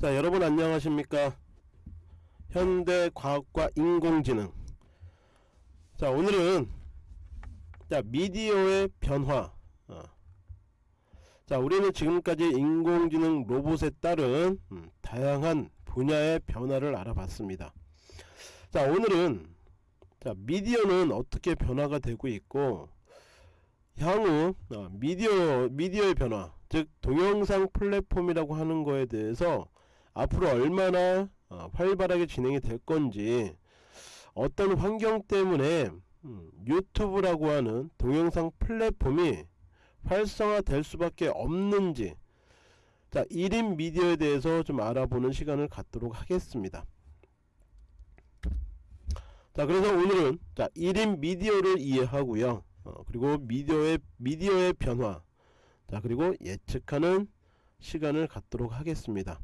자 여러분 안녕하십니까? 현대과학과 인공지능. 자 오늘은 자 미디어의 변화. 어. 자 우리는 지금까지 인공지능 로봇에 따른 음, 다양한 분야의 변화를 알아봤습니다. 자 오늘은 자 미디어는 어떻게 변화가 되고 있고 향후 어, 미디어 미디어의 변화 즉 동영상 플랫폼이라고 하는 거에 대해서 앞으로 얼마나 어, 활발하게 진행이 될 건지 어떤 환경 때문에 음, 유튜브라고 하는 동영상 플랫폼이 활성화될 수밖에 없는지 자 1인 미디어에 대해서 좀 알아보는 시간을 갖도록 하겠습니다. 자 그래서 오늘은 자 1인 미디어를 이해하고요. 어, 그리고 미디어의 미디어의 변화 자 그리고 예측하는 시간을 갖도록 하겠습니다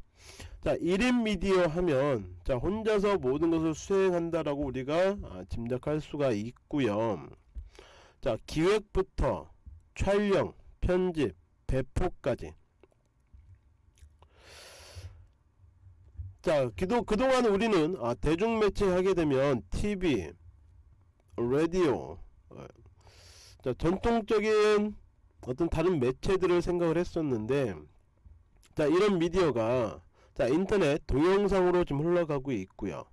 자 1인 미디어 하면 자 혼자서 모든 것을 수행한다라고 우리가 아, 짐작할 수가 있고요. 자 기획부터 촬영 편집 배포까지. 자 기도, 그동안 우리는 아, 대중매체 하게 되면 TV 라디오 어, 자 전통적인 어떤 다른 매체들을 생각을 했었는데 자 이런 미디어가 자 인터넷 동영상으로 좀 흘러가고 있고요.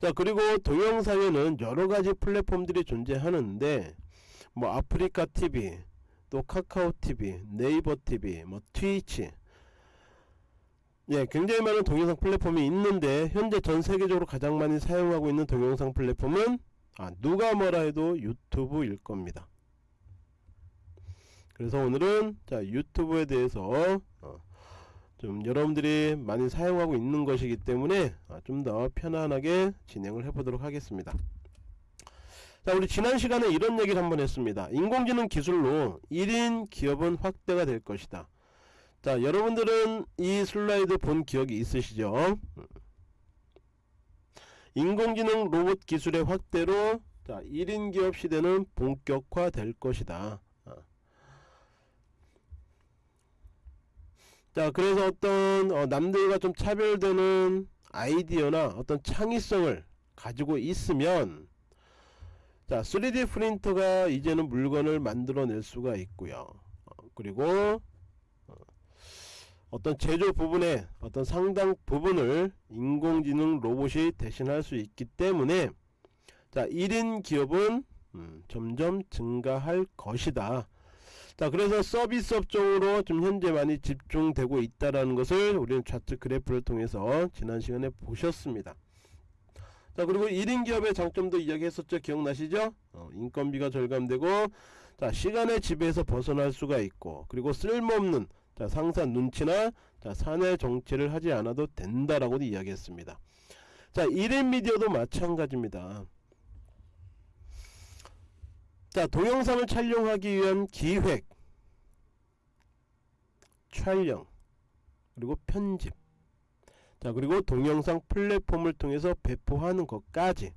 자 그리고 동영상에는 여러가지 플랫폼들이 존재하는데 뭐 아프리카 TV 또 카카오 TV 네이버 TV 뭐 트위치. 예 굉장히 많은 동영상 플랫폼이 있는데 현재 전 세계적으로 가장 많이 사용하고 있는 동영상 플랫폼은 아 누가 뭐라 해도 유튜브일 겁니다. 그래서 오늘은 자 유튜브에 대해서 어, 좀 여러분들이 많이 사용하고 있는 것이기 때문에 아, 좀더 편안하게 진행을 해보도록 하겠습니다. 자 우리 지난 시간에 이런 얘기를 한번 했습니다. 인공지능 기술로 1인 기업은 확대가 될 것이다. 자 여러분들은 이 슬라이드 본 기억이 있으시죠? 인공지능 로봇 기술의 확대로 자 1인 기업 시대는 본격화 될 것이다 자 그래서 어떤 어, 남들과 좀 차별되는 아이디어나 어떤 창의성을 가지고 있으면 자 3D 프린터가 이제는 물건을 만들어낼 수가 있고요. 어, 그리고 어, 어떤 제조 부분에 어떤 상당 부분을 인공지능 로봇이 대신할 수 있기 때문에 자 1인 기업은 음, 점점 증가할 것이다 자 그래서 서비스 업종으로 좀 현재 많이 집중되고 있다라는 것을 우리는 차트 그래프를 통해서 지난 시간에 보셨습니다. 자 그리고 1인 기업의 장점도 이야기했었죠. 기억나시죠? 어, 인건비가 절감되고 자 시간의 지배에서 벗어날 수가 있고 그리고 쓸모없는 자 상사 눈치나 자 사내 정치를 하지 않아도 된다라고도 이야기했습니다. 자 1인 미디어도 마찬가지입니다 자 동영상을 촬영하기 위한 기획. 촬영. 그리고 편집. 자 그리고 동영상 플랫폼을 통해서 배포하는 것까지.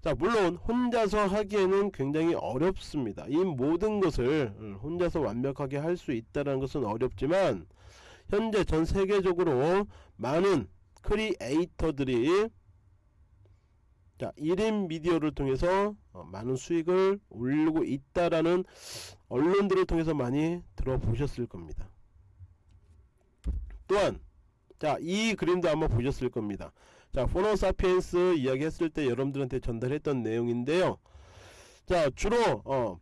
자 물론 혼자서 하기에는 굉장히 어렵습니다. 이 모든 것을 음, 혼자서 완벽하게 할 수 있다는 것은 어렵지만 현재 전 세계적으로 많은 크리에이터들이 자 1인 미디어를 통해서 어, 많은 수익을 올리고 있다라는 언론들을 통해서 많이 들어보셨을 겁니다. 또한 자 이 그림도 아마 보셨을 겁니다. 자 포노사피엔스 이야기 했을 때 여러분들한테 전달했던 내용인데요. 자 주로 어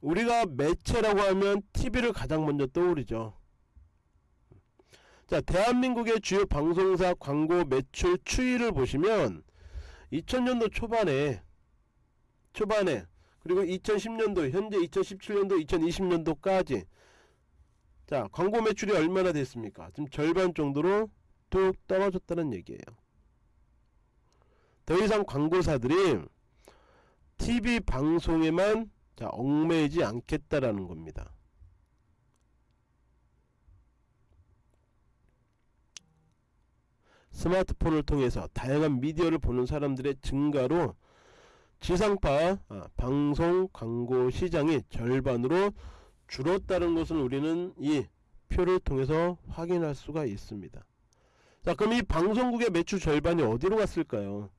우리가 매체라고 하면 TV를 가장 먼저 떠오르죠. 자 대한민국의 주요 방송사 광고 매출 추이를 보시면 2000년도 초반에 초반에 그리고 2010년도 현재 2017년도 2020년도까지. 자 광고 매출이 얼마나 됐습니까? 지금 절반 정도로 뚝 떨어졌다는 얘기예요. 더 이상 광고사들이 TV 방송에만 자 얽매이지 않겠다라는 겁니다. 스마트폰을 통해서 다양한 미디어를 보는 사람들의 증가로 지상파 아, 방송 광고 시장이 절반으로 줄었다는 것은 우리는 이 표를 통해서 확인할 수가 있습니다. 자 그럼 이 방송국의 매출 절반이 어디로 갔을까요?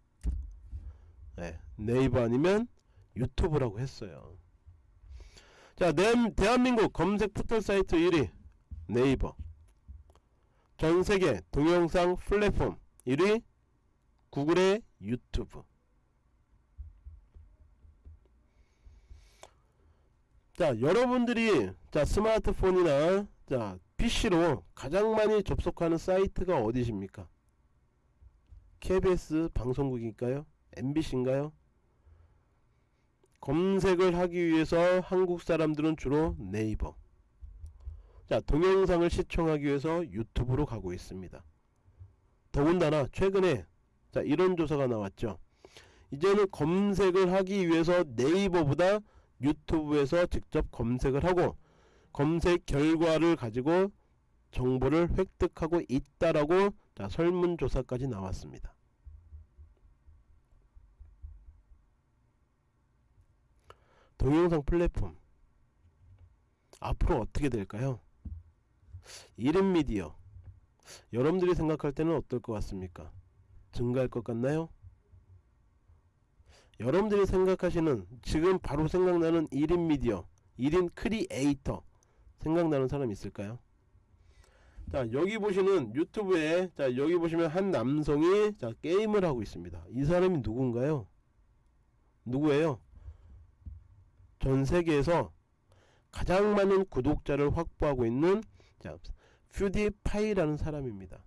네, 네이버 아니면 유튜브라고 했어요. 자 내, 대한민국 검색 포털 사이트 1위 네이버. 전세계 동영상 플랫폼 1위 구글의 유튜브 자 여러분들이 자 스마트폰이나 자 PC로 가장 많이 접속하는 사이트가 어디십니까? KBS 방송국일까요? MBC인가요? 검색을 하기 위해서 한국 사람들은 주로 네이버. 자 동영상을 시청하기 위해서 유튜브로 가고 있습니다. 더군다나 최근에 자 이런 조사가 나왔죠. 이제는 검색을 하기 위해서 네이버보다 유튜브에서 직접 검색을 하고 검색 결과를 가지고 정보를 획득하고 있다라고 자 설문조사까지 나왔습니다. 동영상 플랫폼. 앞으로 어떻게 될까요? 1인 미디어. 여러분들이 생각할 때는 어떨 것 같습니까? 증가할 것 같나요 여러분들이 생각하시는 지금 바로 생각나는 1인 미디어 1인 크리에이터 생각나는 사람 있을까요? 자 여기 보시는 유튜브에 자 여기 보시면 한 남성이 자 게임을 하고 있습니다. 이 사람이 누군가요? 누구예요? 전 세계에서 가장 많은 구독자를 확보하고 있는 자 퓨디파이라는 사람입니다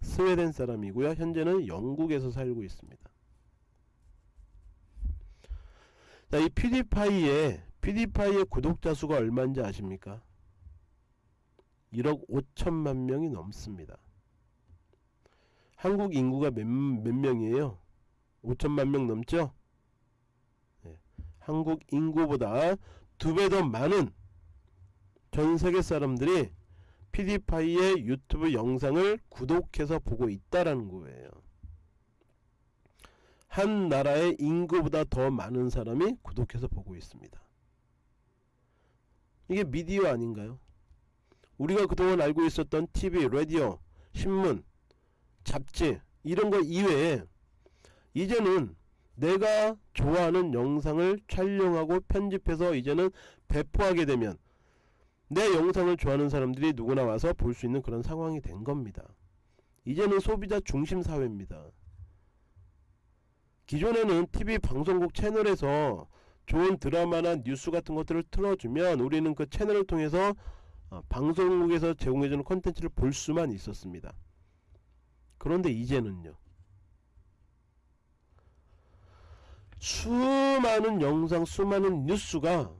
스웨덴 사람이고요. 현재는 영국에서 살고 있습니다. 자이 퓨디파이의 퓨디파이의 구독자 수가 얼마인지 아십니까? 1억 5천만 명이 넘습니다. 한국 인구가 몇, 몇 명이에요? 5천만 명 넘죠? 네. 한국 인구보다 두 배 더 많은 전 세계 사람들이 PD파이의 유튜브 영상을 구독해서 보고 있다라는 거예요. 한 나라의 인구보다 더 많은 사람이 구독해서 보고 있습니다. 이게 미디어 아닌가요? 우리가 그동안 알고 있었던 TV, 라디오, 신문, 잡지 이런 거 이외에 이제는 내가 좋아하는 영상을 촬영하고 편집해서 이제는 배포하게 되면 내 영상을 좋아하는 사람들이 누구나 와서 볼 수 있는 그런 상황이 된 겁니다. 이제는 소비자 중심 사회입니다. 기존에는 TV 방송국 채널에서 좋은 드라마나 뉴스 같은 것들을 틀어주면 우리는 그 채널을 통해서 어, 방송국에서 제공해주는 콘텐츠를 볼 수만 있었습니다. 그런데 이제는요. 수많은 영상, 수많은 뉴스가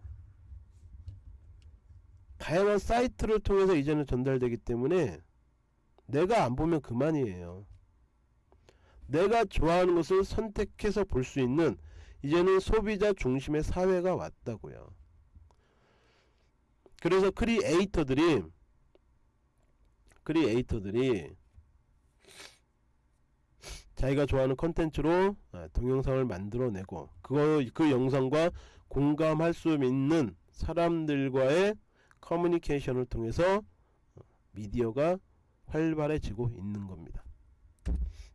다양한 사이트를 통해서 이제는 전달되기 때문에 내가 안 보면 그만이에요. 내가 좋아하는 것을 선택해서 볼 수 있는 이제는 소비자 중심의 사회가 왔다고요. 그래서 크리에이터들이 크리에이터들이 자기가 좋아하는 컨텐츠로 아, 동영상을 만들어내고 그거 그 영상과 공감할 수 있는 사람들과의 커뮤니케이션을 통해서 미디어가 활발해지고 있는 겁니다.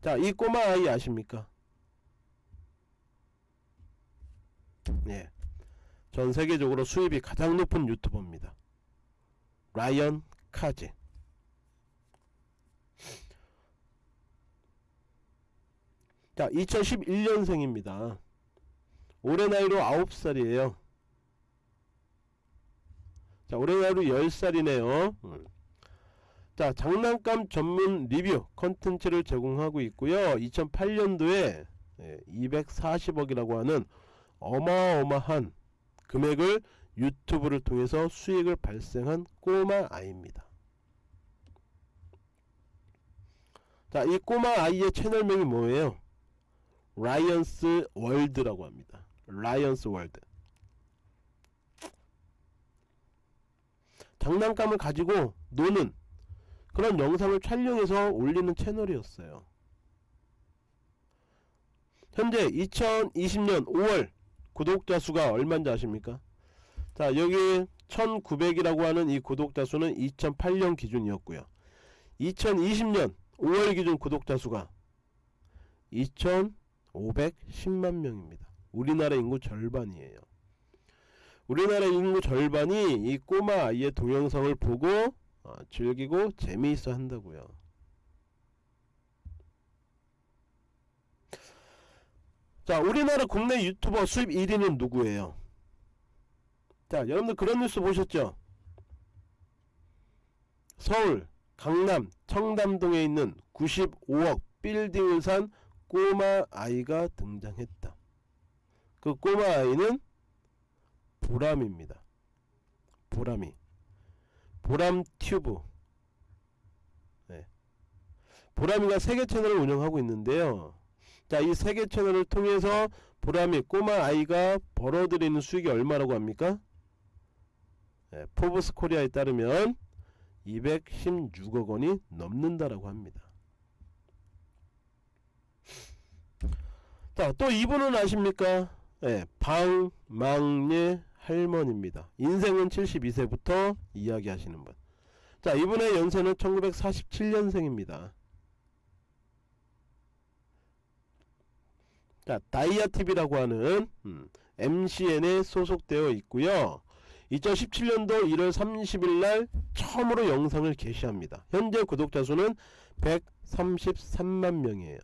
자, 이 꼬마 아이 아십니까? 예. 전 세계적으로 수입이 가장 높은 유튜버입니다. 라이언 카지. 자, 2011년생입니다. 올해 나이로 9살이에요. 자 올해 나이로 10살이네요. 음. 자 장난감 전문 리뷰 컨텐츠를 제공하고 있고요. 2008년도에 240억이라고 하는 어마어마한 금액을 유튜브를 통해서 수익을 발생한 꼬마 아이입니다. 자 이 꼬마 아이의 채널명이 뭐예요? Ryan's World라고 합니다. Ryan's World 장난감을 가지고 노는 그런 영상을 촬영해서 올리는 채널이었어요. 현재 2020년 5월 구독자 수가 얼마인지 아십니까? 자 여기 1900이라고 하는 이 구독자 수는 2008년 기준이었고요. 2020년 5월 기준 구독자 수가 2,510만 명입니다. 우리나라 인구 절반이에요. 우리나라 인구 절반이 이 꼬마 아이의 동영상을 보고 어, 즐기고 재미있어 한다고요. 자, 우리나라 국내 유튜버 수입 1위는 누구예요? 자, 여러분들 그런 뉴스 보셨죠? 서울, 강남, 청담동에 있는 95억 빌딩을 산 꼬마 아이가 등장했다. 그 꼬마 아이는 보람입니다. 보람이. 보람 튜브. 네. 보람이가 세계 채널을 운영하고 있는데요. 자, 이 세계 채널을 통해서 보람이 꼬마 아이가 벌어들이는 수익이 얼마라고 합니까? 네, 포브스 코리아에 따르면 216억 원이 넘는다라고 합니다. 자, 또 이분은 아십니까? 네, 방망예 할머니입니다. 인생은 72세부터 이야기하시는 분. 자, 이분의 연세는 1947년생입니다. 자, 다이아TV라고 하는 음, MCN에 소속되어 있고요. 2017년도 1월 30일 날 처음으로 영상을 게시합니다. 현재 구독자 수는 133만 명이에요.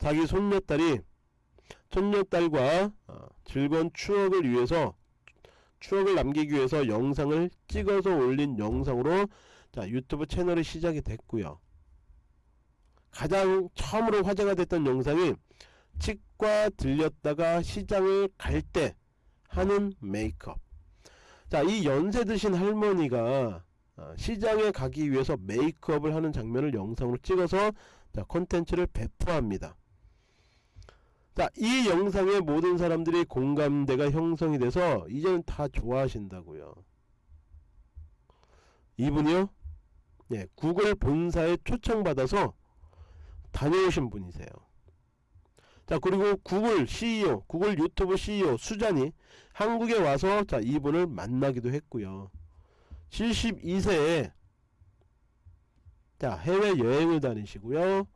자기 손녀딸이 손녀딸과 어, 즐거운 추억을 위해서 추억을 남기기 위해서 영상을 찍어서 올린 영상으로 자 유튜브 채널이 시작이 됐고요. 가장 처음으로 화제가 됐던 영상이 치과 들렸다가 시장을 갈 때 하는 메이크업. 자, 이 연세 드신 할머니가 어, 시장에 가기 위해서 메이크업을 하는 장면을 영상으로 찍어서 자, 콘텐츠를 배포합니다. 자, 이 영상에 모든 사람들이 공감대가 형성이 돼서 이제는 다 좋아하신다고요. 이분이요? 네, 구글 본사에 초청받아서 다녀오신 분이세요. 자 그리고 구글 CEO, 구글 유튜브 CEO 수잔이 한국에 와서 자 이분을 만나기도 했고요. 72세에 자 해외 여행을 다니시고요.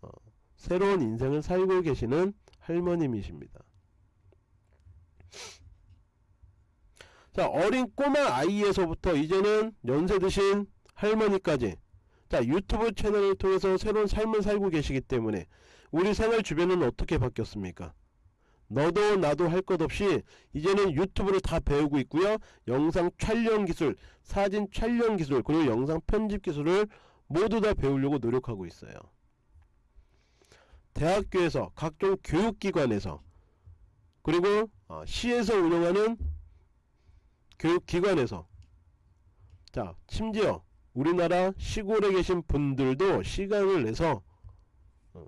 어, 새로운 인생을 살고 계시는 할머님이십니다. 자 어린 꼬마 아이에서부터 이제는 연세 드신 할머니까지 자 유튜브 채널을 통해서 새로운 삶을 살고 계시기 때문에 우리 생활 주변은 어떻게 바뀌었습니까? 너도 나도 할 것 없이 이제는 유튜브를 다 배우고 있고요. 영상 촬영 기술, 사진 촬영 기술, 그리고 영상 편집 기술을 모두 다 배우려고 노력하고 있어요. 대학교에서 각종 교육기관에서 그리고 어, 시에서 운영하는 교육기관에서 자 심지어 우리나라 시골에 계신 분들도 시간을 내서 어,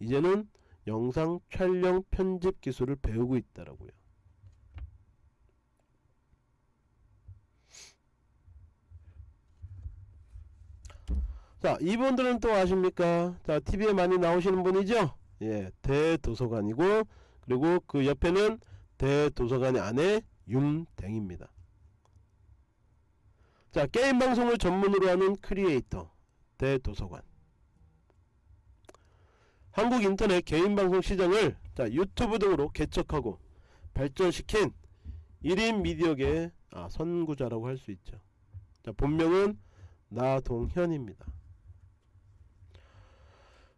이제는 영상 촬영 편집 기술을 배우고 있다라고요. 자, 이분들은 또 아십니까? 자, TV에 많이 나오시는 분이죠? 예, 대도서관이고, 그리고 그 옆에는 대도서관의 아내 윰댕입니다. 자, 게임 방송을 전문으로 하는 크리에이터, 대도서관. 한국 인터넷 개인 방송 시장을 자, 유튜브 등으로 개척하고 발전시킨 1인 미디어계 아, 선구자라고 할 수 있죠. 자, 본명은 나동현입니다.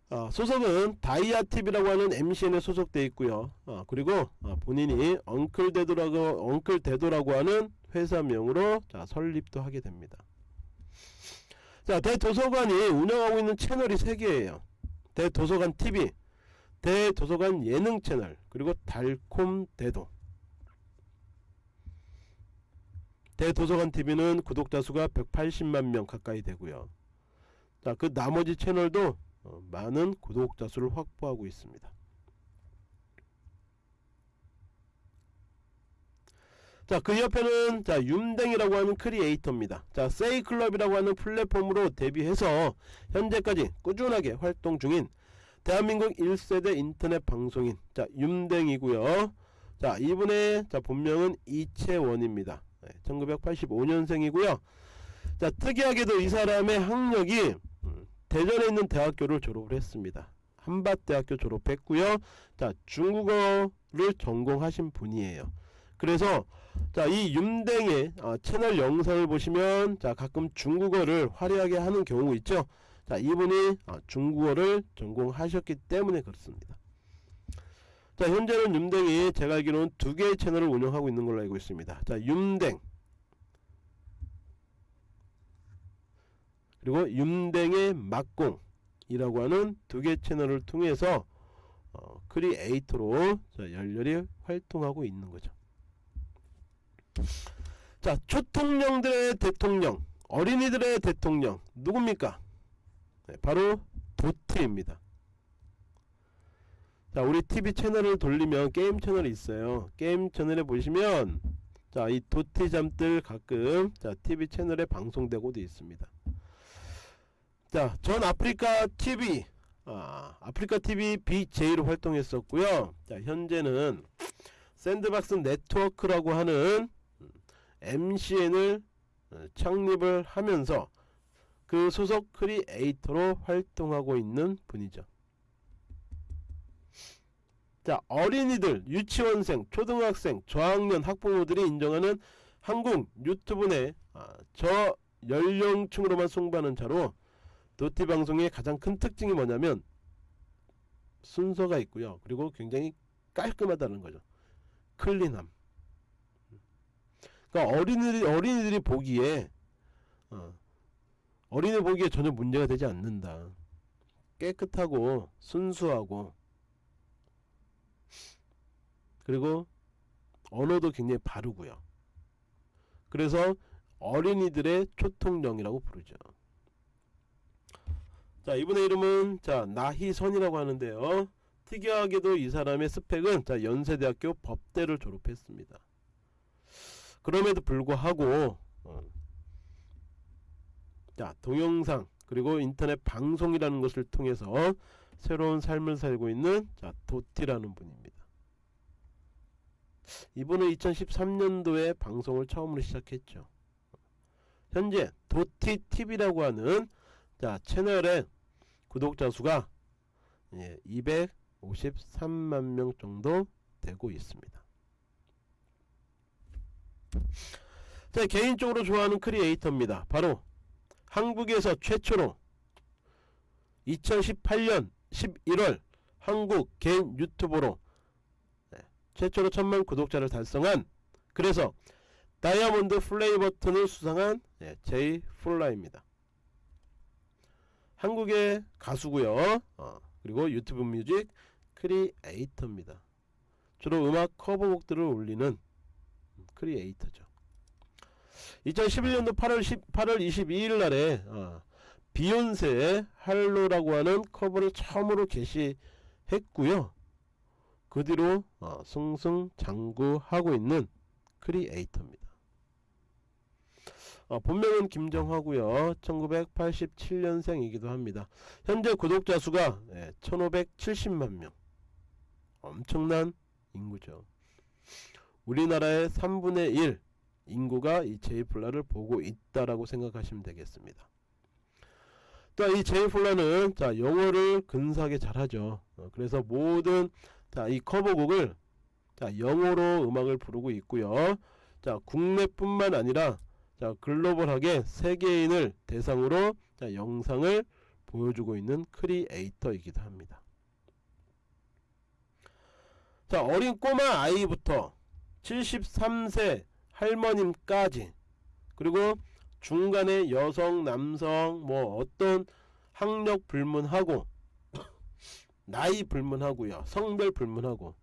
아, 소속은 다이아TV라고 하는 MCN에 소속되어 있고요. 아, 그리고 아, 본인이 엉클대도라고 엉클대도라고 하는 회사명으로 자, 설립도 하게 됩니다. 자, 대도서관이 운영하고 있는 채널이 3개예요. 대도서관 TV, 대도서관 예능 채널, 그리고 달콤 대도. 대도서관 TV는 구독자 수가 180만 명 가까이 되고요. 자, 그 나머지 채널도 어, 많은 구독자 수를 확보하고 있습니다. 자, 그 옆에는 자, 윤댕이라고 하는 크리에이터입니다. 자, 세이클럽이라고 하는 플랫폼으로 데뷔해서 현재까지 꾸준하게 활동 중인 대한민국 1세대 인터넷 방송인 자, 윤댕이고요. 자, 이분의 자, 본명은 이채원입니다. 네, 1985년생이고요. 자 특이하게도 이 사람의 학력이 음, 대전에 있는 대학교를 졸업을 했습니다. 한밭대학교 졸업했고요. 자 중국어를 전공하신 분이에요. 그래서 자 이 윤댕의 어, 채널 영상을 보시면 자 가끔 중국어를 화려하게 하는 경우 있죠. 자 이분이 어, 중국어를 전공하셨기 때문에 그렇습니다. 자 현재는 윤댕이 제가 알기로는 두 개의 채널을 운영하고 있는 걸로 알고 있습니다. 자 윤댕 그리고 윤댕의 막공이라고 하는 두 개 채널을 통해서 어, 크리에이터로 자, 열렬히 활동하고 있는 거죠. 자 초통령들의 대통령 어린이들의 대통령 누굽니까? 네, 바로 도트입니다. 자 우리 TV 채널을 돌리면 게임 채널이 있어요. 게임 채널에 보시면 자 이 도티 잠뜰 가끔 자 TV 채널에 방송되고도 있습니다. 자, 전 아프리카 TV, 아, 아프리카 TV BJ로 활동했었고요. 자, 현재는 샌드박스 네트워크라고 하는 MCN을 창립을 하면서 그 소속 크리에이터로 활동하고 있는 분이죠. 자, 어린이들, 유치원생, 초등학생, 저학년 학부모들이 인정하는 한국 유튜브 내 아, 저 연령층으로만 송부하는 자로 도티 방송의 가장 큰 특징이 뭐냐면 순서가 있고요. 그리고 굉장히 깔끔하다는 거죠. 클린함. 그러니까 어린이들이 어린이들이 보기에 어, 어린이 보기에 전혀 문제가 되지 않는다. 깨끗하고 순수하고 그리고 언어도 굉장히 바르고요. 그래서 어린이들의 초통령이라고 부르죠. 자 이분의 이름은 자 나희선이라고 하는데요. 특이하게도 이 사람의 스펙은 자 연세대학교 법대를 졸업했습니다. 그럼에도 불구하고 어, 자 동영상 그리고 인터넷 방송이라는 것을 통해서 새로운 삶을 살고 있는 자 도티라는 분입니다. 이분은 2013년도에 방송을 처음으로 시작했죠. 현재 도티TV라고 하는 자 채널에 구독자 수가 예, 253만 명 정도 되고 있습니다. 자, 개인적으로 좋아하는 크리에이터입니다. 바로 한국에서 최초로 2018년 11월 한국 개인 유튜버로 네, 최초로 천만 구독자를 달성한 그래서 다이아몬드 플레이 버튼을 수상한 네, 제이플라입니다. 한국의 가수고요. 어, 그리고 유튜브 뮤직 크리에이터입니다. 주로 음악 커버곡들을 올리는 크리에이터죠. 2011년도 8월 10, 8월 22일 날에 어, 비욘세의 할로라고 하는 커버를 처음으로 게시했고요. 그 뒤로 어, 승승장구하고 있는 크리에이터입니다 어, 본명은 김정하고요. 1987년생이기도 합니다. 현재 구독자 수가 예, 1570만명. 엄청난 인구죠. 우리나라의 3분의 1 인구가 이 제이플라를 보고 있다라고 생각하시면 되겠습니다. 또이 제이플라는 자 영어를 근사하게 잘하죠. 어, 그래서 모든 자 이 커버곡을 자 영어로 음악을 부르고 있고요. 자 국내뿐만 아니라 자 글로벌하게 세계인을 대상으로 자, 영상을 보여주고 있는 크리에이터이기도 합니다. 자 어린 꼬마 아이부터 73세 할머님까지 그리고 중간에 여성 남성 뭐 어떤 학력 불문하고 나이 불문하고요 성별 불문하고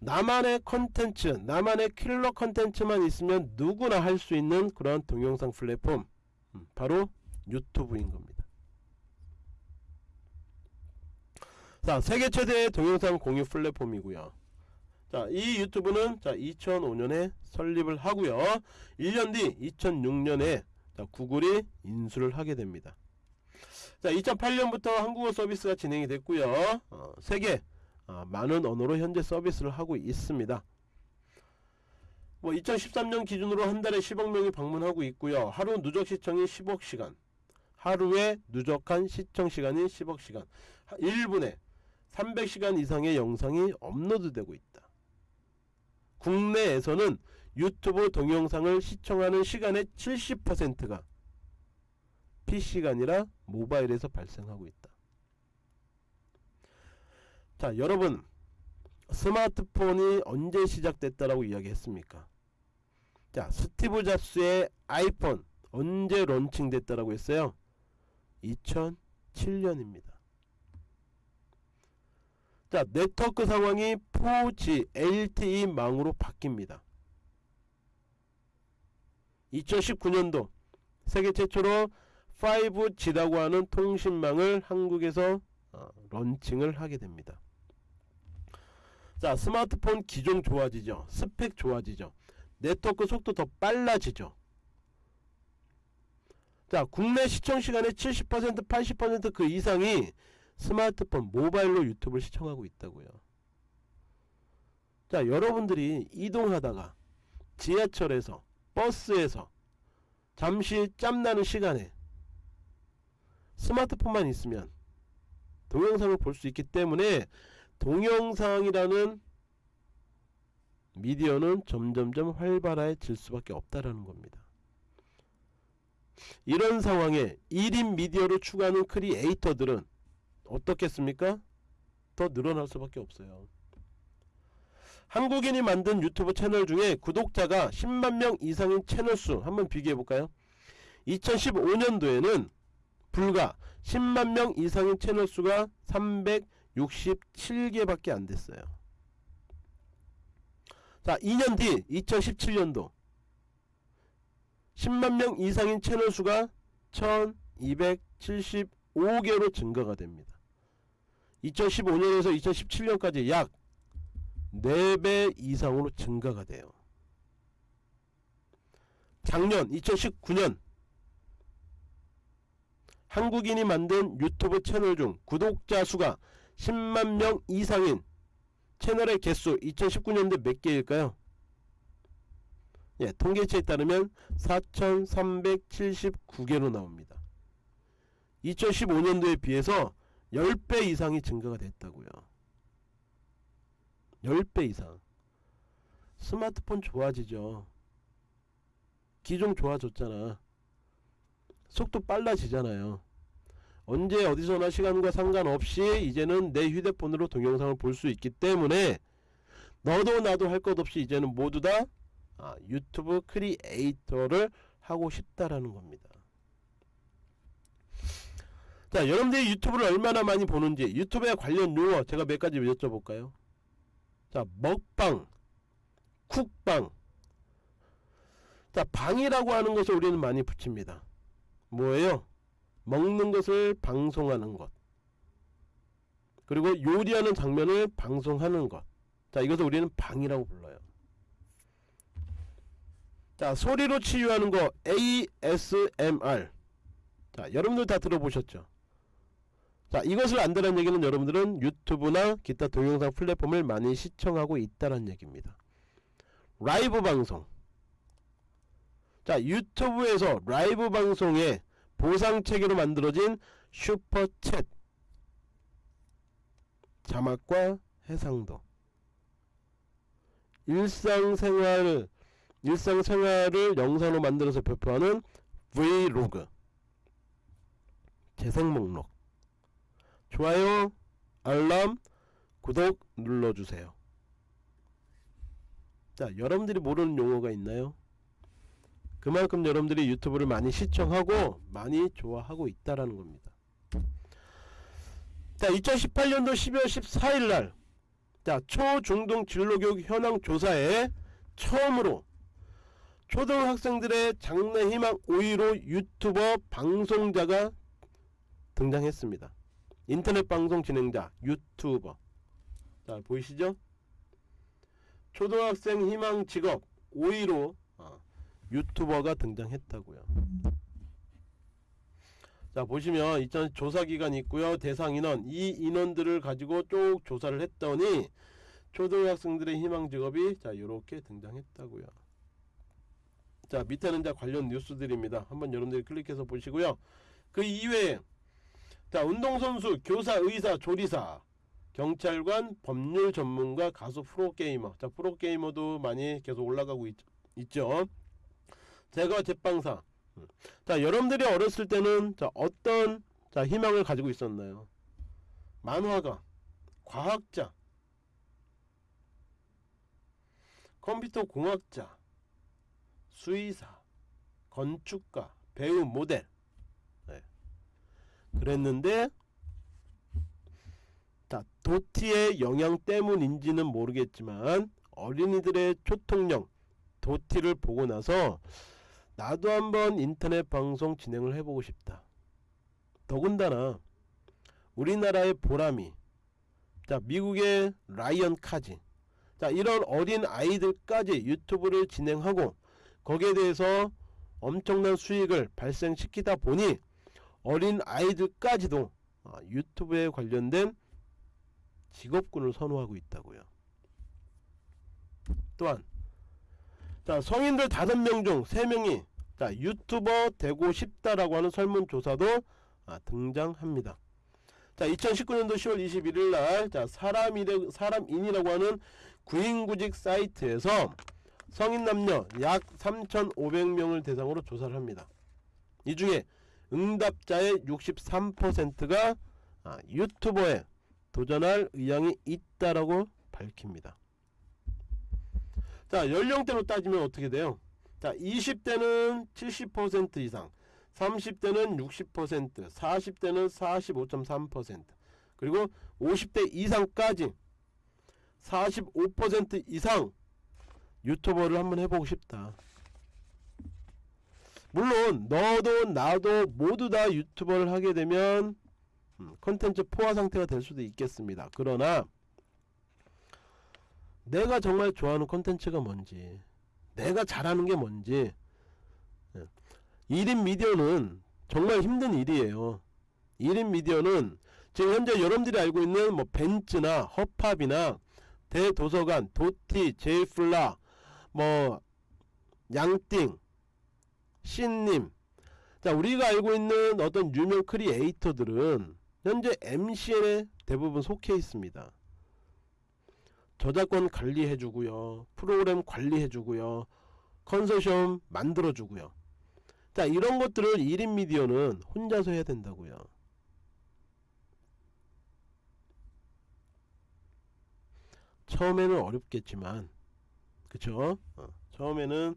나만의 컨텐츠 나만의 킬러 컨텐츠만 있으면 누구나 할 수 있는 그런 동영상 플랫폼. 음, 바로 유튜브인 겁니다. 자 세계 최대의 동영상 공유 플랫폼이고요. 자 이 유튜브는 자 2005년에 설립을 하고요. 1년 뒤 2006년에 자, 구글이 인수를 하게 됩니다. 자 2008년부터 한국어 서비스가 진행이 됐고요. 어, 세계 어, 많은 언어로 현재 서비스를 하고 있습니다 뭐 2013년 기준으로 한 달에 10억 명이 방문하고 있고요. 하루 누적 시청이 10억 시간. 하루에 누적한 시청 시간이 10억 시간. 1분에 300시간 이상의 영상이 업로드되고 있다. 국내에서는 유튜브 동영상을 시청하는 시간의 70%가 PC가 아니라 모바일에서 발생하고 있다. 자, 여러분 스마트폰이 언제 시작됐다라고 이야기했습니까? 자, 스티브 잡스의 아이폰 언제 론칭됐다라고 했어요? 2007년입니다. 자, 네트워크 상황이 4G LTE망으로 바뀝니다. 2019년도 세계 최초로 5G라고 하는 통신망을 한국에서 어, 런칭을 하게 됩니다. 자 스마트폰 기종 좋아지죠? 스펙 좋아지죠? 네트워크 속도 더 빨라지죠? 자 국내 시청시간의 70% 80%그 이상이 스마트폰 모바일로 유튜브를 시청하고 있다고요. 자 여러분들이 이동하다가 지하철에서 버스에서 잠시 짬나는 시간에 스마트폰만 있으면 동영상을 볼 수 있기 때문에 동영상이라는 미디어는 점점점 활발해질 수밖에 없다라는 겁니다. 이런 상황에 1인 미디어를 추구하는 크리에이터들은 어떻겠습니까? 더 늘어날 수밖에 없어요. 한국인이 만든 유튜브 채널 중에 구독자가 10만 명 이상인 채널 수 한번 비교해 볼까요? 2015년도에는 불과 10만 명 이상인 채널 수가 367개밖에 안 됐어요. 자, 2년 뒤 2017년도 10만 명 이상인 채널 수가 1275개로 증가가 됩니다. 2015년에서 2017년까지 약 4배 이상으로 증가가 돼요. 작년 2019년 한국인이 만든 유튜브 채널 중 구독자 수가 10만 명 이상인 채널의 개수 2019년도 몇 개일까요? 예, 통계치에 따르면 4,379개로 나옵니다. 2015년도에 비해서 10배 이상이 증가가 됐다고요. 10배 이상. 스마트폰 좋아지죠. 기종 좋아졌잖아. 속도 빨라지잖아요. 언제 어디서나 시간과 상관없이 이제는 내 휴대폰으로 동영상을 볼 수 있기 때문에 너도 나도 할 것 없이 이제는 모두 다 아, 유튜브 크리에이터를 하고 싶다라는 겁니다. 자 여러분들이 유튜브를 얼마나 많이 보는지 유튜브에 관련 용어 제가 몇 가지 여쭤볼까요? 자 먹방 쿡방 자 방이라고 하는 것을 우리는 많이 붙입니다. 뭐예요? 먹는 것을 방송하는 것. 그리고 요리하는 장면을 방송하는 것자 이것을 우리는 방이라고 불러요. 자 소리로 치유하는 거 ASMR 자 여러분들 다 들어보셨죠? 자 이것을 안다는 얘기는 여러분들은 유튜브나 기타 동영상 플랫폼을 많이 시청하고 있다는 얘기입니다. 라이브 방송. 자 유튜브에서 라이브 방송에 보상 체계로 만들어진 슈퍼챗. 자막과 해상도. 일상생활 일상생활을 영상으로 만들어서 배포하는 브이로그. 재생 목록. 좋아요 알람 구독 눌러주세요. 자 여러분들이 모르는 용어가 있나요? 그만큼 여러분들이 유튜브를 많이 시청하고 많이 좋아하고 있다라는 겁니다. 자 2018년도 12월 14일날 자 초중등 진로교육 현황 조사에 처음으로 초등학생들의 장래 희망 5위로 유튜버 방송자가 등장했습니다. 인터넷 방송 진행자 유튜버 자 보이시죠? 초등학생 희망 직업 5위로 유튜버가 등장했다고요. 자 보시면 이전 조사기간이 있고요. 대상 인원 이 인원들을 가지고 쭉 조사를 했더니 초등학생들의 희망 직업이 자 이렇게 등장했다고요. 자 밑에는 자 관련 뉴스들입니다. 한번 여러분들이 클릭해서 보시고요. 그 이외에 자 운동선수, 교사, 의사, 조리사, 경찰관, 법률 전문가, 가수, 프로게이머. 자 프로게이머도 많이 계속 올라가고 있, 있죠. 제가 제빵사. 음. 자 여러분들이 어렸을 때는 자 어떤 자 희망을 가지고 있었나요? 만화가, 과학자, 컴퓨터 공학자, 수의사, 건축가, 배우, 모델. 네. 그랬는데 자 도티의 영향 때문인지는 모르겠지만 어린이들의 초통령 도티를 보고 나서 나도 한번 인터넷 방송 진행을 해보고 싶다. 더군다나 우리나라의 보람이 자 미국의 라이언 카지 자 이런 어린 아이들까지 유튜브를 진행하고 거기에 대해서 엄청난 수익을 발생시키다 보니 어린 아이들까지도 아, 유튜브에 관련된 직업군을 선호하고 있다고요. 또한 자 성인들 5명 중 3명이 자 유튜버 되고 싶다라고 하는 설문조사도 아, 등장합니다. 자 2019년도 10월 21일날 자 사람이래, 사람인이라고 하는 구인구직 사이트에서 성인 남녀 약 3,500명을 대상으로 조사를 합니다. 이 중에 응답자의 63%가 아, 유튜버에 도전할 의향이 있다라고 밝힙니다. 자 연령대로 따지면 어떻게 돼요? 자 20대는 70% 이상 30대는 60% 40대는 45.3% 그리고 50대 이상까지 45% 이상 유튜버를 한번 해보고 싶다 물론 너도 나도 모두 다 유튜버를 하게 되면 음, 컨텐츠 포화 상태가 될 수도 있겠습니다 그러나 내가 정말 좋아하는 컨텐츠가 뭔지 내가 잘하는 게 뭔지. 1인 미디어는 정말 힘든 일이에요. 1인 미디어는 지금 현재 여러분들이 알고 있는 뭐 밴쯔나 허팝이나 대도서관, 도티, 제이플라, 뭐 양띵, 씬님. 자 우리가 알고 있는 어떤 유명 크리에이터들은 현재 MCN에 대부분 속해 있습니다 저작권 관리해주고요 프로그램 관리해주고요 컨소시엄 만들어주고요. 자 이런 것들을 1인 미디어는 혼자서 해야 된다고요. 처음에는 어렵겠지만 그쵸? 어, 처음에는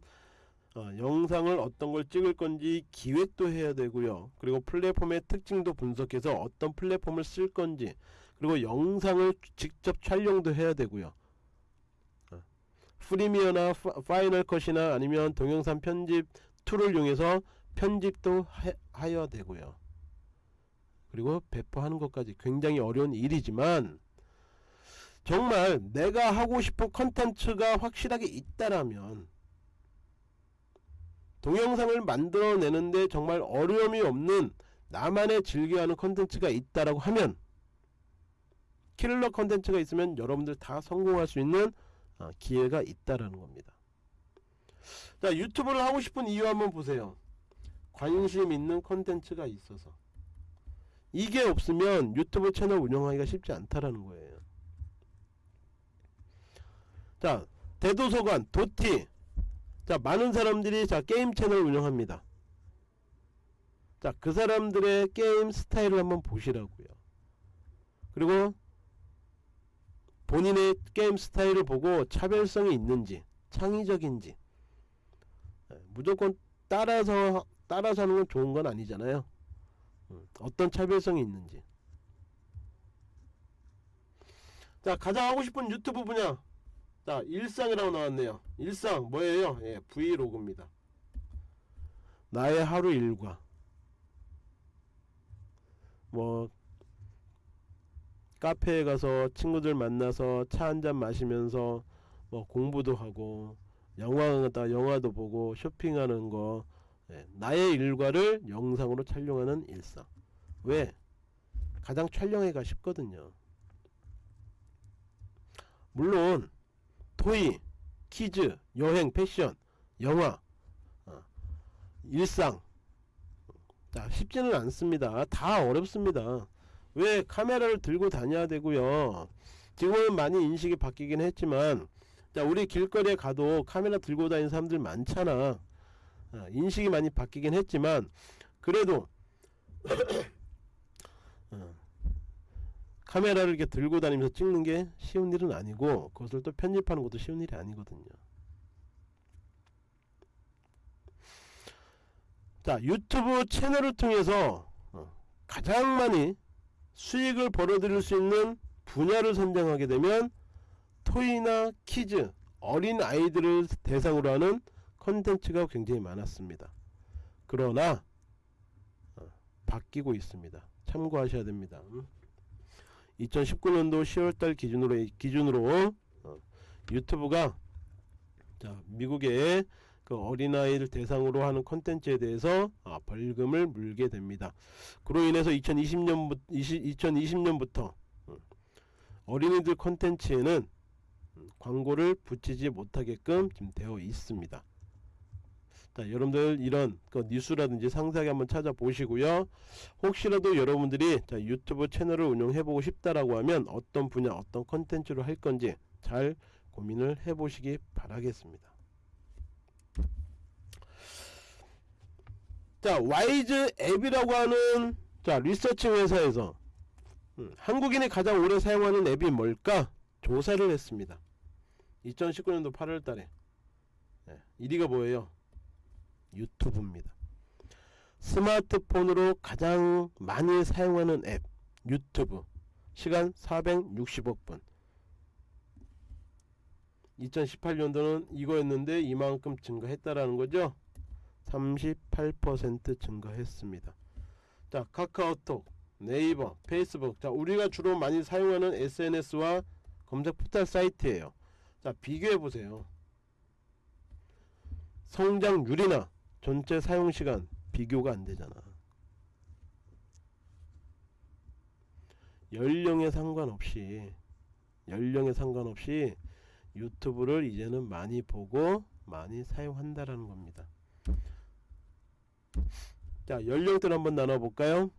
어, 영상을 어떤 걸 찍을 건지 기획도 해야 되고요. 그리고 플랫폼의 특징도 분석해서 어떤 플랫폼을 쓸 건지 그리고 영상을 직접 촬영도 해야 되고요. 어, Premiere나 Final Cut이나 아니면 동영상 편집 툴을 이용해서 편집도 하, 하여야 되고요. 그리고 배포하는 것까지 굉장히 어려운 일이지만 정말 내가 하고 싶은 컨텐츠가 확실하게 있다라면 동영상을 만들어내는데 정말 어려움이 없는 나만의 즐겨하는 컨텐츠가 있다라고 하면 킬러 컨텐츠가 있으면 여러분들 다 성공할 수 있는 어, 기회가 있다라는 겁니다. 자 유튜브를 하고 싶은 이유 한번 보세요. 관심 있는 컨텐츠가 있어서. 이게 없으면 유튜브 채널 운영하기가 쉽지 않다라는 거예요. 자 대도서관 도티. 자 많은 사람들이 자 게임 채널 운영합니다. 자 그 사람들의 게임 스타일을 한번 보시라고요. 그리고 본인의 게임 스타일을 보고 차별성이 있는지 창의적인지. 네, 무조건 따라서 따라서 하는 건 좋은 건 아니잖아요. 음, 어떤 차별성이 있는지. 자 가장 하고 싶은 유튜브 분야. 자 일상이라고 나왔네요. 일상 뭐예요? 예, 브이로그입니다. 나의 하루 일과. 뭐 카페에 가서 친구들 만나서 차 한잔 마시면서 뭐 공부도 하고 영화 다 영화도 보고 쇼핑하는 거 예, 나의 일과를 영상으로 촬영하는 일상. 왜? 가장 촬영하기가 쉽거든요. 물론 토이, 키즈, 여행, 패션, 영화 일상. 자 쉽지는 않습니다. 다 어렵습니다 왜 카메라를 들고 다녀야 되고요? 지금은 많이 인식이 바뀌긴 했지만 자 우리 길거리에 가도 카메라 들고 다니는 사람들 많잖아. 아, 인식이 많이 바뀌긴 했지만 그래도 어, 카메라를 이렇게 들고 다니면서 찍는 게 쉬운 일은 아니고 그것을 또 편집하는 것도 쉬운 일이 아니거든요. 자 유튜브 채널을 통해서 어, 가장 많이 수익을 벌어들일 수 있는 분야를 선정하게 되면 토이나 키즈 어린 아이들을 대상으로 하는 컨텐츠가 굉장히 많았습니다. 그러나 어, 바뀌고 있습니다. 참고하셔야 됩니다. 2019년도 10월달 기준으로 기준으로 어, 유튜브가 자 미국의 그 어린아이를 대상으로 하는 콘텐츠에 대해서 아, 벌금을 물게 됩니다. 그로 인해서 2020년부터 2020년부터 음, 어린이들 콘텐츠에는 음, 광고를 붙이지 못하게끔 지금 되어 있습니다. 자, 여러분들 이런 그 뉴스라든지 상세하게 한번 찾아보시고요. 혹시라도 여러분들이 자, 유튜브 채널을 운영해보고 싶다라고 하면 어떤 분야, 어떤 컨텐츠로 할 건지 잘 고민을 해보시기 바라겠습니다. 자 와이즈 앱이라고 하는 자 리서치 회사에서 음, 한국인이 가장 오래 사용하는 앱이 뭘까? 조사를 했습니다. 2019년도 8월달에. 네, 1위가 뭐예요? 유튜브입니다. 스마트폰으로 가장 많이 사용하는 앱 유튜브. 시간 460억 분. 2018년도는 이거였는데 이만큼 증가했다라는 거죠 38% 증가했습니다. 자 카카오톡, 네이버, 페이스북 자 우리가 주로 많이 사용하는 SNS와 검색 포털 사이트예요. 자 비교해 보세요. 성장률이나 전체 사용 시간 비교가 안 되잖아. 연령에 상관없이 연령에 상관없이 유튜브를 이제는 많이 보고 많이 사용한다라는 겁니다. 자 연령대를 한번 나눠볼까요?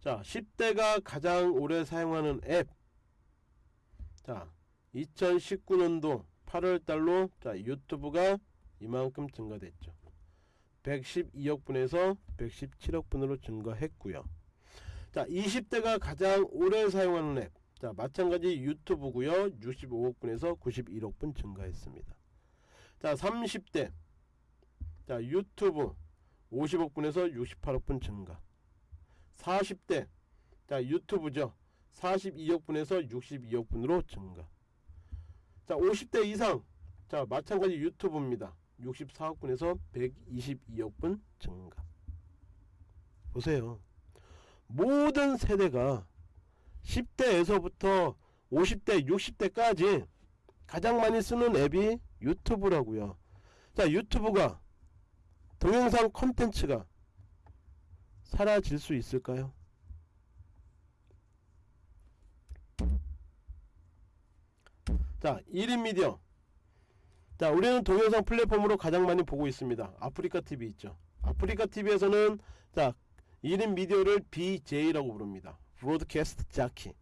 자 10대가 가장 오래 사용하는 앱자 2019년도 8월달로 자 유튜브가 이만큼 증가됐죠. 112억 분에서 117억 분으로 증가했고요. 자 20대가 가장 오래 사용하는 앱. 자 마찬가지 유튜브고요. 65억 분에서 91억 분 증가했습니다. 자 30대 자 유튜브 50억 분에서 68억 분 증가. 40대 자 유튜브죠. 42억 분에서 62억 분으로 증가. 자 50대 이상. 자 마찬가지 유튜브입니다. 64억 분에서 122억 분 증가. 보세요. 모든 세대가 10대에서부터 50대 60대까지 가장 많이 쓰는 앱이 유튜브라고요. 자 유튜브가 동영상 콘텐츠가 사라질 수 있을까요? 자 1인 미디어. 자 우리는 동영상 플랫폼으로 가장 많이 보고 있습니다. 아프리카 TV 있죠? 아프리카 TV에서는 자 1인 미디어를 BJ라고 부릅니다. broadcast jockey.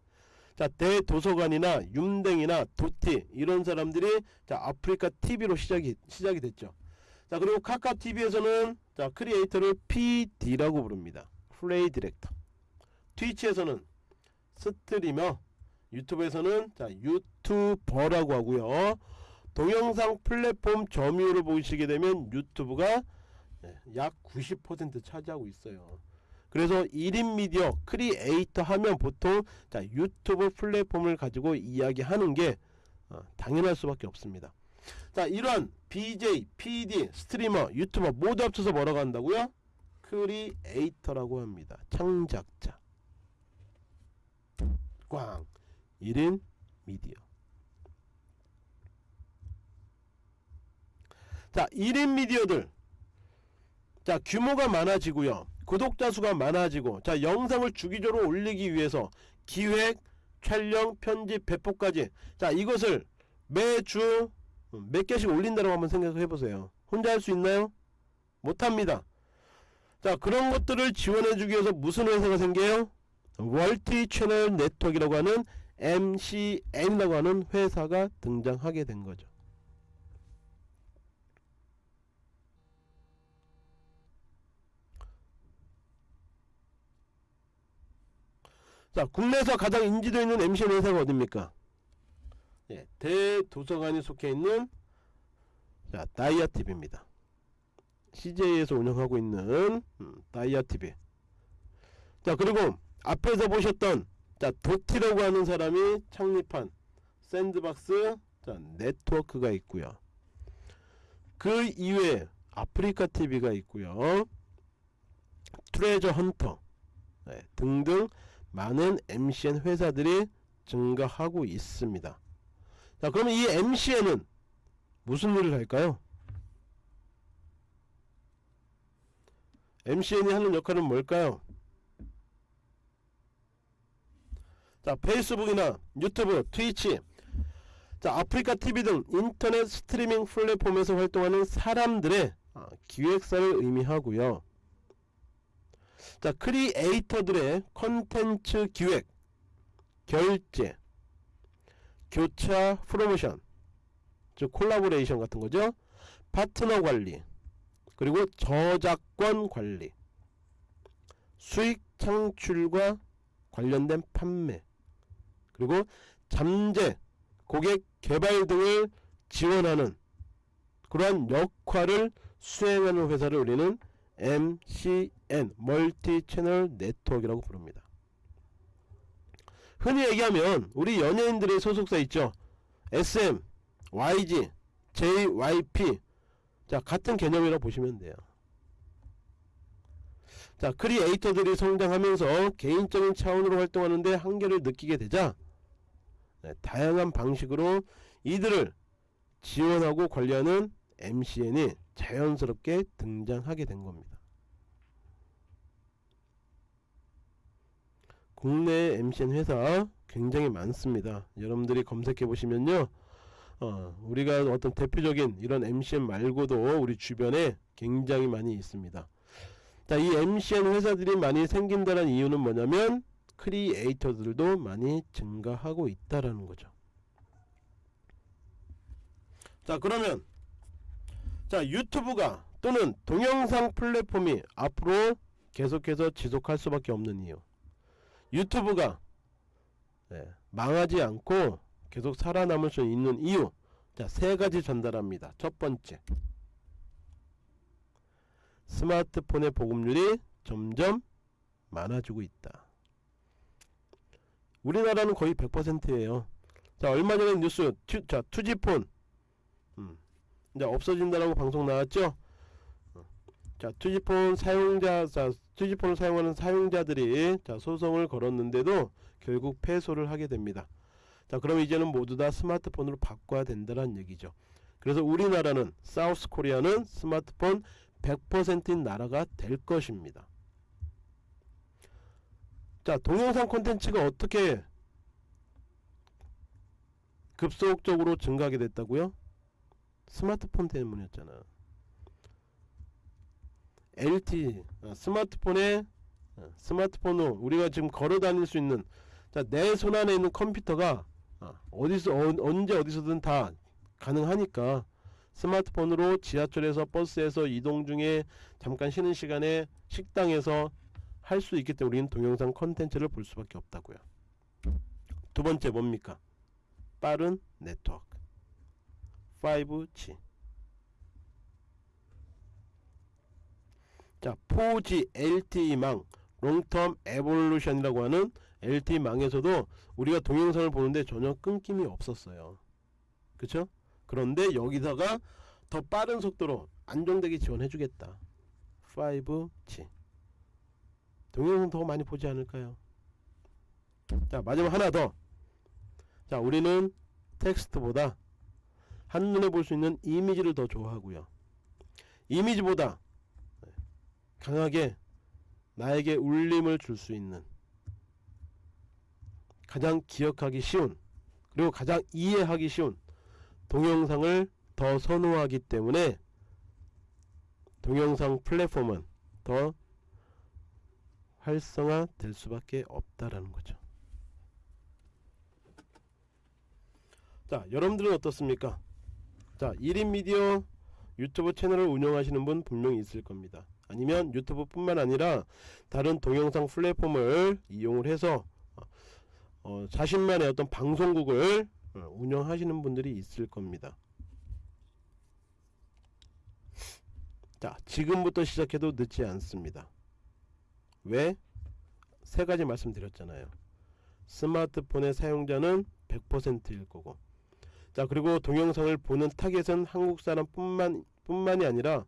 자 대도서관이나 윰댕이나 도티 이런 사람들이 자 아프리카 TV로 시작이 시작이 됐죠 자 그리고 카카오TV에서는 자 크리에이터를 PD라고 부릅니다. play director. 트위치에서는 스트리머. 유튜브에서는 자 유튜버라고 하고요. 동영상 플랫폼 점유율을 보시게 되면 유튜브가 예, 약90% 차지하고 있어요. 그래서 1인 미디어 크리에이터 하면 보통 자 유튜브 플랫폼을 가지고 이야기하는 게 어, 당연할 수밖에 없습니다 자 이러한 BJ, PD, streamer, 유튜버 모두 합쳐서 뭐라고 한다고요? 크리에이터라고 합니다. 창작자. 꽝 1인 미디어 자 1인 미디어들 자 규모가 많아지고요 구독자 수가 많아지고 자 영상을 주기적으로 올리기 위해서 기획 촬영 편집 배포까지 자 이것을 매주 몇 개씩 올린다고 한번 생각해 보세요 혼자 할 수 있나요? 못합니다. 자 그런 것들을 지원해주기 위해서 무슨 회사가 생겨요? 멀티 채널 네트워크라고 하는 MCN이라고 하는 회사가 등장하게 된 거죠. 자 국내에서 가장 인지도 있는 MCN 회사가 어딥니까? 예, 대도서관이 속해 있는 자 다이아TV입니다. CJ에서 운영하고 있는 음, 다이아TV 자 그리고 앞에서 보셨던 자 도티라고 하는 사람이 창립한 샌드박스 자, 네트워크가 있고요. 그 이외에 아프리카 TV가 있고요. 트레저 헌터 네, 등등 많은 MCN 회사들이 증가하고 있습니다 자 그러면 이 MCN은 무슨 일을 할까요? MCN이 하는 역할은 뭘까요? 자 페이스북이나 유튜브, 트위치 자 아프리카 TV 등 인터넷 스트리밍 플랫폼에서 활동하는 사람들의 아, 기획사를 의미하고요 자 크리에이터들의 컨텐츠 기획 결제 교차 프로모션 즉 콜라보레이션 같은 거죠 파트너 관리 그리고 저작권 관리 수익 창출과 관련된 판매 그리고 잠재 고객 개발 등을 지원하는 그러한 역할을 수행하는 회사를 우리는 MCN multi channel network라고 부릅니다. 흔히 얘기하면 우리 연예인들의 소속사 있죠. SM, YG, JYP 자 같은 개념이라고 보시면 돼요. 자 크리에이터들이 성장하면서 개인적인 차원으로 활동하는데 한계를 느끼게 되자 네, 다양한 방식으로 이들을 지원하고 관리하는 MCN이 자연스럽게 등장하게 된 겁니다. 국내 MCN 회사 굉장히 많습니다. 여러분들이 검색해 보시면요. 어, 우리가 어떤 대표적인 이런 MCN 말고도 우리 주변에 굉장히 많이 있습니다. 자, 이 MCN 회사들이 많이 생긴다는 이유는 뭐냐면 크리에이터들도 많이 증가하고 있다라는 거죠. 자, 그러면 자, 유튜브가 또는 동영상 플랫폼이 앞으로 계속해서 지속할 수밖에 없는 이유. 유튜브가 네, 망하지 않고 계속 살아남을 수 있는 이유. 자 세 가지 전달합니다. 첫 번째. 스마트폰의 보급률이 점점 많아지고 있다. 우리나라는 거의 100%예요. 자 얼마 전에 뉴스 투, 자 2G폰. 음, 이제 없어진다라고 방송 나왔죠 자 투지폰 사용자 자 투지폰을 사용하는 사용자들이 자 소송을 걸었는데도 결국 패소를 하게 됩니다. 자 그럼 이제는 모두 다 스마트폰으로 바꿔야 된다는 얘기죠. 그래서 우리나라는 사우스 코리아는 스마트폰 100%인 나라가 될 것입니다. 자 동영상 콘텐츠가 어떻게 급속적으로 증가하게 됐다고요? 스마트폰 때문이었잖아 LTE 어, 스마트폰에 어, 스마트폰으로 우리가 지금 걸어 다닐 수 있는 내 손 안에 있는 컴퓨터가 어, 어디서 어, 언제 어디서든 다 가능하니까 스마트폰으로 지하철에서 버스에서 이동 중에 잠깐 쉬는 시간에 식당에서 할 수 있기 때문에 우리는 동영상 컨텐츠를 볼 수밖에 없다고요. 두 번째 뭡니까? 빠른 네트워크. 5G 자 4G LTE망 long term evolution이라고 하는 LTE망에서도 우리가 동영상을 보는데 전혀 끊김이 없었어요. 그쵸? 그런데 여기다가 더 빠른 속도로 안정되게 지원해 주겠다. 5G 동영상 더 많이 보지 않을까요? 자 마지막 하나 더 자 우리는 텍스트보다 한눈에 볼 수 있는 이미지를 더 좋아하고요. 이미지보다 강하게 나에게 울림을 줄 수 있는 가장 기억하기 쉬운 그리고 가장 이해하기 쉬운 동영상을 더 선호하기 때문에 동영상 플랫폼은 더 활성화 될 수밖에 없다라는 거죠. 자, 여러분들은 어떻습니까? 자, 1인 미디어 유튜브 채널을 운영하시는 분 분명히 있을 겁니다. 아니면 유튜브뿐만 아니라 다른 동영상 플랫폼을 이용을 해서 어, 어, 자신만의 어떤 방송국을 어, 운영하시는 분들이 있을 겁니다. 자, 지금부터 시작해도 늦지 않습니다. 왜? 세 가지 말씀드렸잖아요. 스마트폰의 사용자는 100%일 거고. 자, 그리고 동영상을 보는 타겟은 한국 사람 뿐만 뿐만이 아니라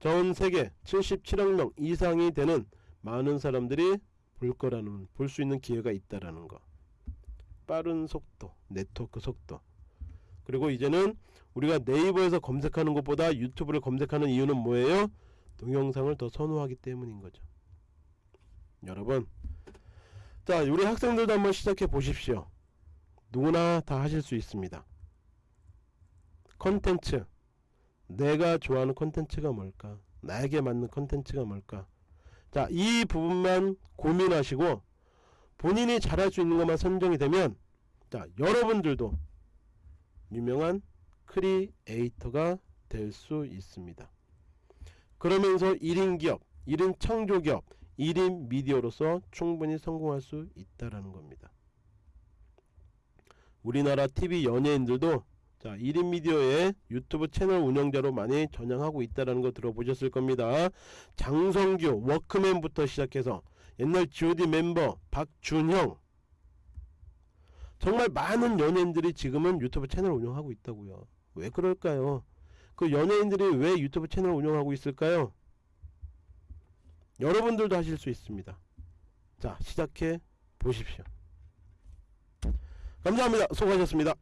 전 세계 77억 명 이상이 되는 많은 사람들이 볼 거라는 볼 수 있는 기회가 있다라는 거. 빠른 속도, 네트워크 속도. 그리고 이제는 우리가 네이버에서 검색하는 것보다 유튜브를 검색하는 이유는 뭐예요? 동영상을 더 선호하기 때문인 거죠. 여러분, 자, 우리 학생들도 한번 시작해 보십시오. 누구나 다 하실 수 있습니다. 컨텐츠. 내가 좋아하는 컨텐츠가 뭘까? 나에게 맞는 컨텐츠가 뭘까? 자, 이 부분만 고민하시고 본인이 잘할 수 있는 것만 선정이 되면 자, 여러분들도 유명한 크리에이터가 될 수 있습니다. 그러면서 1인 기업, 1인 창조 기업, 1인 미디어로서 충분히 성공할 수 있다라는 겁니다. 우리나라 TV 연예인들도 자, 1인 미디어의 유튜브 채널 운영자로 많이 전향하고 있다는 거 들어보셨을 겁니다. 장성규, 워크맨부터 시작해서 옛날 GOD 멤버 박준형 정말 많은 연예인들이 지금은 유튜브 채널 운영하고 있다고요. 왜 그럴까요? 그 연예인들이 왜 유튜브 채널 운영하고 있을까요? 여러분들도 하실 수 있습니다. 자, 시작해 보십시오. 감사합니다. 수고하셨습니다.